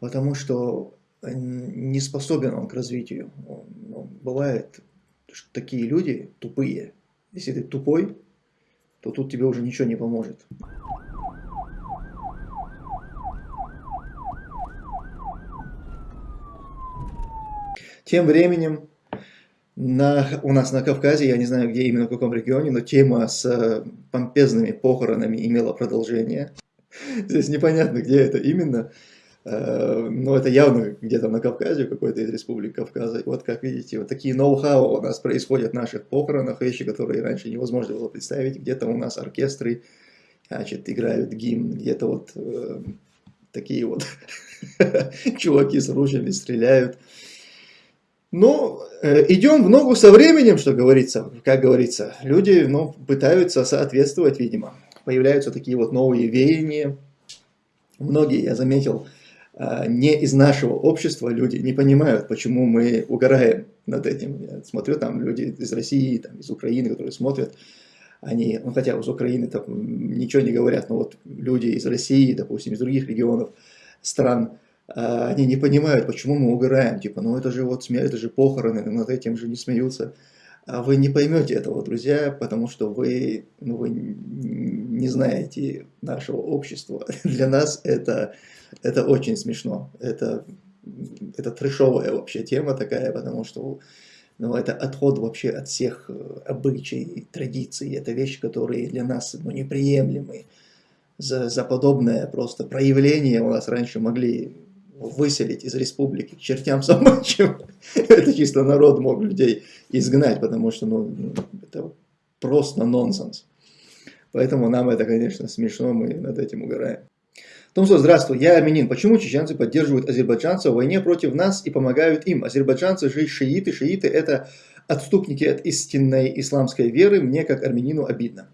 потому что не способен он к развитию. Ну, бывает, что такие люди тупые. Если ты тупой, то тут тебе уже ничего не поможет. Тем временем на, у нас на Кавказе, я не знаю где именно, в каком регионе, но тема с э, помпезными похоронами имела продолжение. Здесь непонятно, где это именно, э, но это явно где-то на Кавказе, какой-то из республик Кавказа. вот как видите, вот такие ноу-хау у нас происходят в наших похоронах, вещи, которые раньше невозможно было представить. Где-то у нас оркестры, значит, играют гимн, где-то вот э, такие вот чуваки с ружьями стреляют. Но э, идем в ногу со временем, что говорится, как говорится. Люди ну, пытаются соответствовать, видимо. Появляются такие вот новые веяния. Многие, я заметил, э, не из нашего общества люди не понимают, почему мы угораем над этим. Я смотрю, там люди из России, там, из Украины, которые смотрят, они, ну хотя из Украины там ничего не говорят, но вот люди из России, допустим, из других регионов, стран, а, они не понимают, почему мы угораем, типа, ну это же вот смерть, это же похороны, над этим же не смеются. А вы не поймете этого, друзья, потому что вы, ну, вы не знаете нашего общества. Для нас это, это очень смешно. Это, это трешовая вообще тема такая, потому что ну, это отход вообще от всех э, обычаев, традиций. Это вещи, которые для нас ну, неприемлемы. За, за подобное просто проявление у нас раньше могли выселить из республики к чертям собачьим. это чисто народ мог людей изгнать, потому что ну, это просто нонсенс. Поэтому нам это, конечно, смешно, мы над этим угораем. Томсо, здравствуй, я армянин. Почему чеченцы поддерживают азербайджанцев в войне против нас и помогают им? Азербайджанцы же шииты, шииты это отступники от истинной исламской веры, мне как армянину обидно.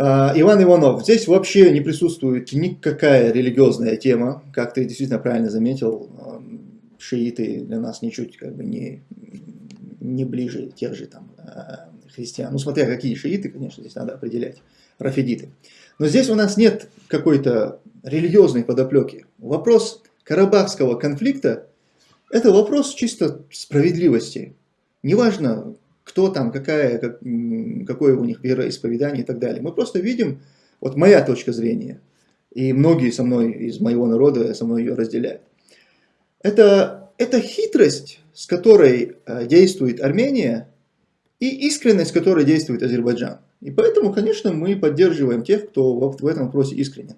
А, Иван Иванов, здесь вообще не присутствует никакая религиозная тема, как ты действительно правильно заметил, а, шииты для нас ничуть как бы не, не ближе тех же там а, христиан. Ну, смотря какие шииты, конечно, здесь надо определять, рафидиты. Но здесь у нас нет какой-то религиозной подоплеки. Вопрос карабахского конфликта – это вопрос чисто справедливости. Неважно, кто там, какая, как, какое у них вероисповедание и так далее. Мы просто видим, вот моя точка зрения, и многие со мной из моего народа со мной ее разделяют. Это, это хитрость, с которой э, действует Армения, и искренность, с которой действует Азербайджан. И поэтому, конечно, мы поддерживаем тех, кто в этом вопросе искренен.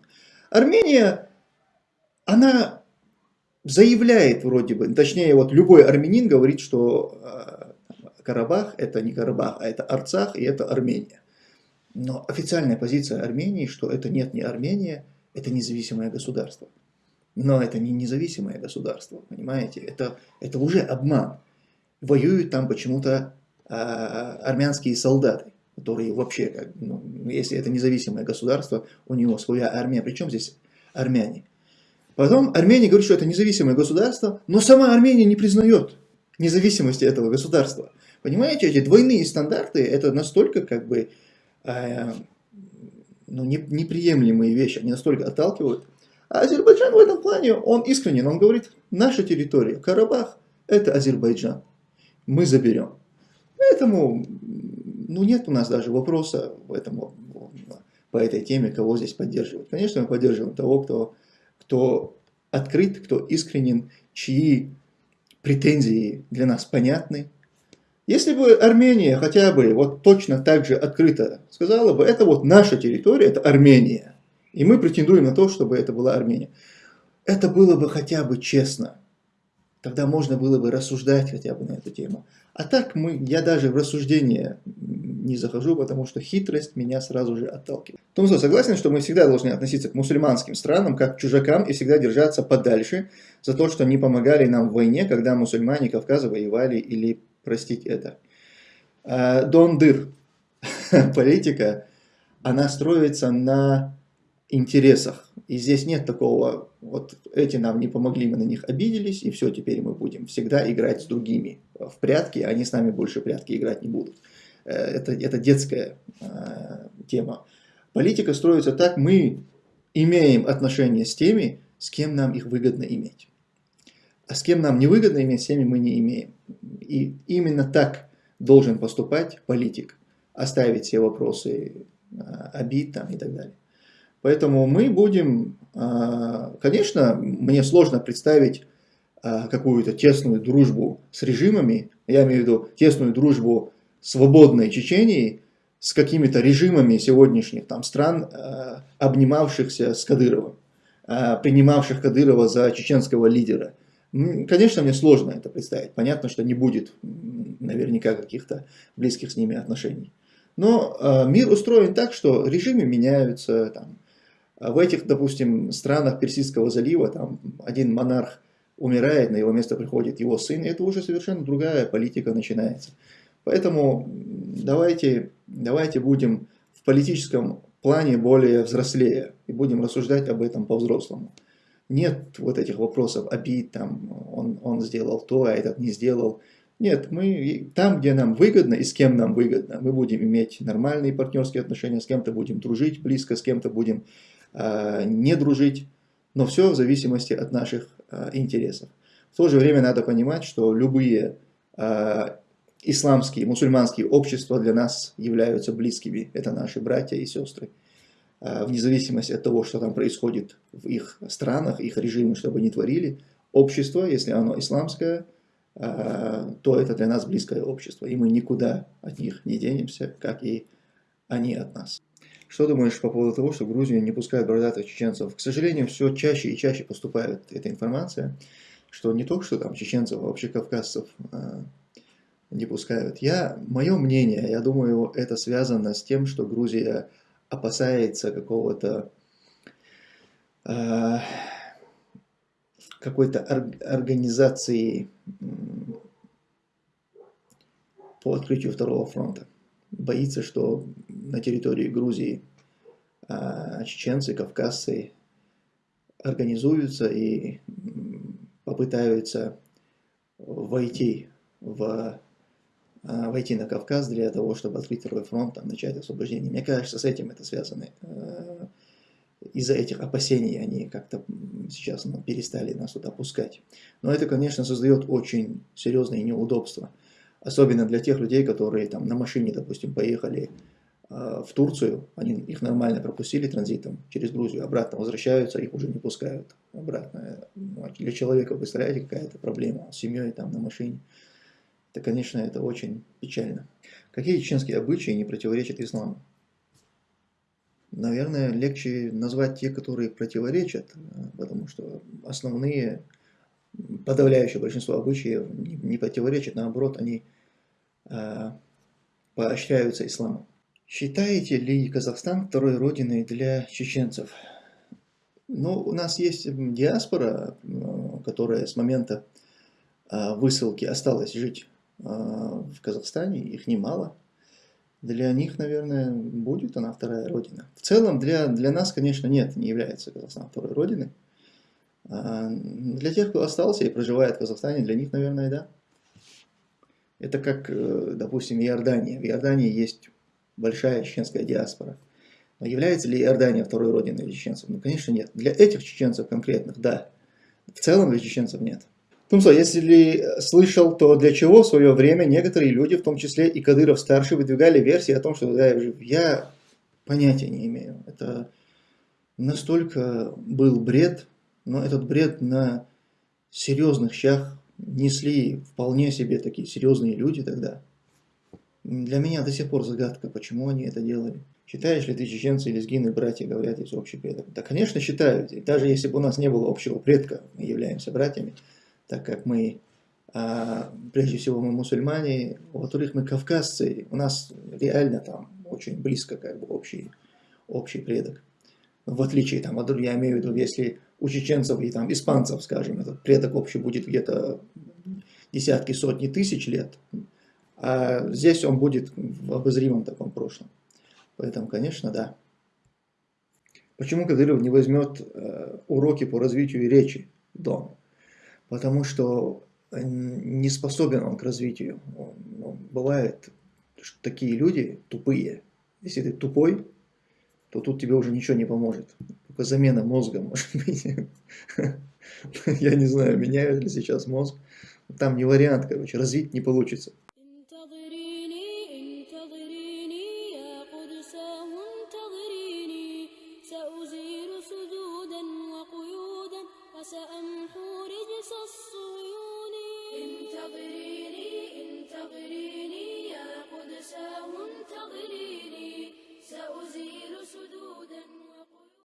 Армения, она заявляет вроде бы, точнее, вот любой армянин говорит, что э, Карабах это не Карабах, а это Арцах и это Армения. Но официальная позиция Армении, что это нет не Армения, это независимое государство. Но это не независимое государство, понимаете? Это, это уже обман. Воюют там почему-то а, армянские солдаты, которые вообще, как, ну, если это независимое государство, у него своя армия. Причем здесь армяне? Потом Армения говорит, что это независимое государство, но сама Армения не признает независимости этого государства. Понимаете, эти двойные стандарты, это настолько как бы э, ну, не, неприемлемые вещи, они настолько отталкивают. А Азербайджан в этом плане, он искренен, он говорит, наша территория, Карабах, это Азербайджан, мы заберем. Поэтому, ну нет у нас даже вопроса в этом, по этой теме, кого здесь поддерживать. Конечно, мы поддерживаем того, кто, кто открыт, кто искренен, чьи претензии для нас понятны, если бы Армения хотя бы вот точно так же открыто сказала бы, это вот наша территория, это Армения, и мы претендуем на то, чтобы это была Армения, это было бы хотя бы честно. Тогда можно было бы рассуждать хотя бы на эту тему. А так мы, я даже в рассуждение не захожу, потому что хитрость меня сразу же отталкивает. Томсо, согласен, что мы всегда должны относиться к мусульманским странам как к чужакам и всегда держаться подальше за то, что не помогали нам в войне, когда мусульмане Кавказа воевали или простить это. А, Дон Дыр, политика, она строится на интересах. И здесь нет такого, вот эти нам не помогли, мы на них обиделись, и все, теперь мы будем всегда играть с другими в прятки, они с нами больше прятки играть не будут. Э, это, это детская э, тема. Политика строится так, мы имеем отношения с теми, с кем нам их выгодно иметь. А с кем нам не выгодно иметь, с теми мы не имеем. И именно так должен поступать политик. Оставить все вопросы а, обид там и так далее. Поэтому мы будем, а, конечно, мне сложно представить а, какую-то тесную дружбу с режимами, я имею в виду тесную дружбу свободной Чечении с какими-то режимами сегодняшних там стран, обнимавшихся с Кадыровым, принимавших Кадырова за чеченского лидера. Конечно, мне сложно это представить. Понятно, что не будет наверняка каких-то близких с ними отношений. Но э, мир устроен так, что режимы меняются. Там, в этих, допустим, странах Персидского залива там, один монарх умирает, на его место приходит его сын, и это уже совершенно другая политика начинается. Поэтому давайте, давайте будем в политическом плане более взрослее и будем рассуждать об этом по-взрослому нет вот этих вопросов обид, там, он, он сделал то, а этот не сделал. Нет, мы там, где нам выгодно и с кем нам выгодно, мы будем иметь нормальные партнерские отношения, с кем-то будем дружить близко, с кем-то будем э, не дружить, но все в зависимости от наших э, интересов. В то же время надо понимать, что любые э, исламские, мусульманские общества для нас являются близкими. Это наши братья и сестры. Э, вне зависимости от того, что там происходит в их странах, их режимы, что бы ни творили, общество, если оно исламское, э, то это для нас близкое общество, и мы никуда от них не денемся, как и они от нас. Что думаешь по поводу того, что Грузию не пускают бородатых чеченцев? К сожалению, все чаще и чаще поступает эта информация, что не только что там чеченцев, а вообще кавказцев э, не пускают. Я, мое мнение, я думаю, это связано с тем, что Грузия опасается какого-то э, какой-то организации по открытию второго фронта. Боится, что на территории Грузии э, чеченцы, кавказцы организуются и попытаются войти в войти на Кавказ для того, чтобы открыть второй фронт, там, начать освобождение. Мне кажется, с этим это связано. Э, из-за этих опасений они как-то сейчас ну, перестали нас туда пускать. Но это, конечно, создает очень серьезные неудобства. Особенно для тех людей, которые там на машине, допустим, поехали э, в Турцию, они их нормально пропустили транзитом через Грузию, обратно возвращаются, их уже не пускают обратно. Ну, а для человека, представляете, какая-то проблема с семьей там на машине то, конечно, это очень печально. Какие чеченские обычаи не противоречат исламу? Наверное, легче назвать те, которые противоречат, потому что основные, подавляющее большинство обычаев не противоречат, наоборот, они э, поощряются исламом. Считаете ли Казахстан второй родиной для чеченцев? Ну, у нас есть диаспора, которая с момента высылки осталась жить а, в Казахстане, их немало. Для них, наверное, будет она вторая родина. В целом, для, для нас, конечно, нет, не является Казахстан второй родиной. А для тех, кто остался и проживает в Казахстане, для них, наверное, да. Это как, э, допустим, Иордания. В Иордании есть большая чеченская диаспора. Но является ли Иордания второй родиной для чеченцев? Ну, конечно, нет. Для этих чеченцев конкретных, да. В целом для чеченцев нет. Тумсо, если слышал, то для чего в свое время некоторые люди, в том числе и Кадыров-старший, выдвигали версии о том, что да, я понятия не имею. Это настолько был бред, но этот бред на серьезных щах несли вполне себе такие серьезные люди тогда. Для меня до сих пор загадка, почему они это делали. Считаешь ли ты чеченцы и лезгины братья, говорят, есть общий предок? Да, конечно, считаю. даже если бы у нас не было общего предка, мы являемся братьями, так как мы, а, прежде всего, мы мусульмане, во-вторых, мы кавказцы, у нас реально там очень близко как бы общий, общий предок. В отличие там, от, я имею в виду, если у чеченцев и там испанцев, скажем, этот предок общий будет где-то десятки, сотни тысяч лет, а здесь он будет в обозримом таком прошлом. Поэтому, конечно, да. Почему Кадыров не возьмет э, уроки по развитию речи дома? Потому что э, не способен он к развитию. Бывает, что такие люди тупые. Если ты тупой, то тут тебе уже ничего не поможет. Только замена мозга, может быть. Я не знаю, меняют ли сейчас мозг. Там не вариант, короче, развить не получится.